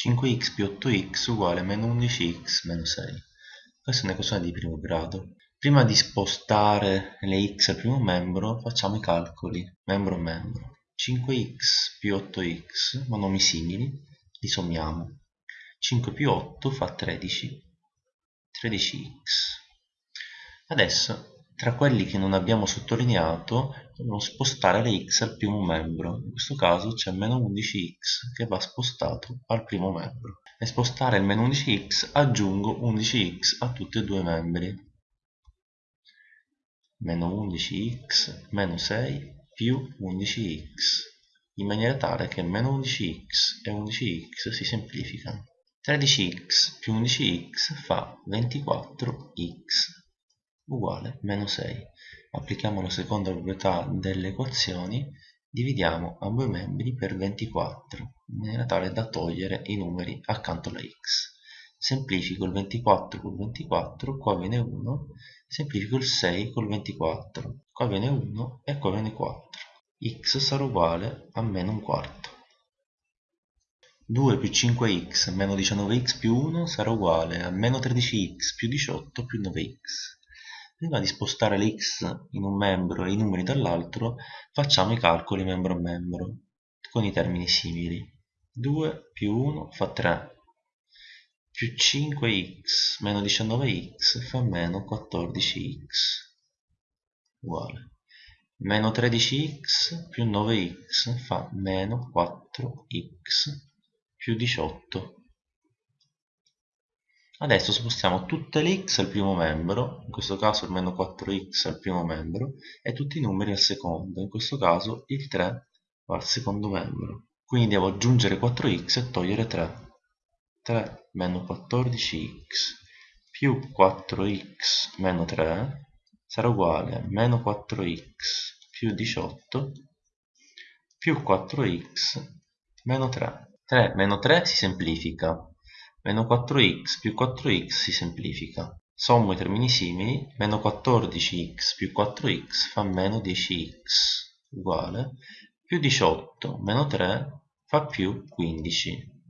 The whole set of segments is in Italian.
5x più 8x uguale meno 11x meno 6. Questa è un'equazione di primo grado. Prima di spostare le x al primo membro facciamo i calcoli membro a membro. 5x più 8x, monomi simili, li sommiamo. 5 più 8 fa 13, 13x. Adesso tra quelli che non abbiamo sottolineato dobbiamo spostare le x al primo membro, in questo caso c'è meno 11x che va spostato al primo membro. Per spostare il meno 11x aggiungo 11x a tutti e due i membri. Meno 11x meno 6 più 11x, in maniera tale che meno 11x e 11x si semplificano. 13x più 11x fa 24x uguale meno 6. Applichiamo la seconda proprietà delle equazioni, dividiamo ambo i membri per 24, in maniera tale da togliere i numeri accanto alla x. Semplifico il 24 col 24, qua viene 1, semplifico il 6 col 24, qua viene 1 e qua viene 4. x sarà uguale a meno un quarto. 2 più 5x meno 19x più 1 sarà uguale a meno 13x più 18 più 9x. Prima di spostare le x in un membro e i numeri dall'altro, facciamo i calcoli membro a membro, con i termini simili. 2 più 1 fa 3, più 5x meno 19x fa meno 14x, uguale. Meno 13x più 9x fa meno 4x più 18 Adesso spostiamo tutte le x al primo membro, in questo caso il meno 4x al primo membro, e tutti i numeri al secondo, in questo caso il 3 va al secondo membro. Quindi devo aggiungere 4x e togliere 3. 3 meno 14x più 4x meno 3 sarà uguale a meno 4x più 18 più 4x meno 3. 3 meno 3 si semplifica, Meno 4x più 4x si semplifica. Sommo i termini simili, meno 14x più 4x fa meno 10x uguale, più 18 meno 3 fa più 15.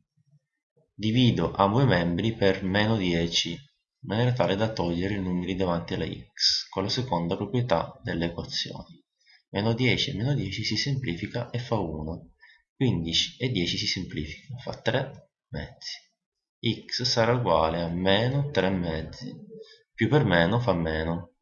Divido ambo i membri per meno 10, in maniera tale da togliere i numeri davanti alla x, con la seconda proprietà delle equazioni. Meno 10 e meno 10 si semplifica e fa 1, 15 e 10 si semplifica, fa 3 mezzi x sarà uguale a meno 3 mezzi, più per meno fa meno,